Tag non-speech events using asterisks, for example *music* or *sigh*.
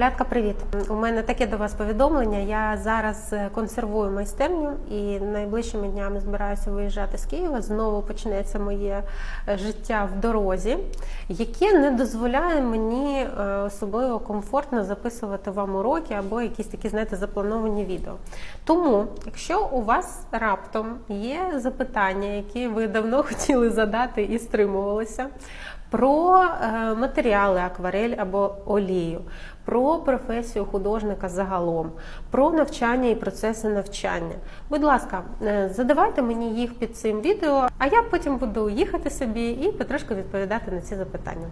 Лятка, привіт! У мене таке до вас повідомлення. Я зараз е, консервую майстерню і найближчими днями збираюся виїжджати з Києва. Знову почнеться моє е, життя в дорозі, яке не дозволяє мені е, особливо комфортно записувати вам уроки або якісь такі, знаєте, заплановані відео. Тому, якщо у вас раптом є запитання, які ви давно *laughs* хотіли задати і стримувалися, про матеріали акварель або олію, про професію художника загалом, про навчання і процеси навчання. Будь ласка, е, задавайте мені їх під цим відео, а я потім буду їхати собі і потрошку відповідати на ці запитання.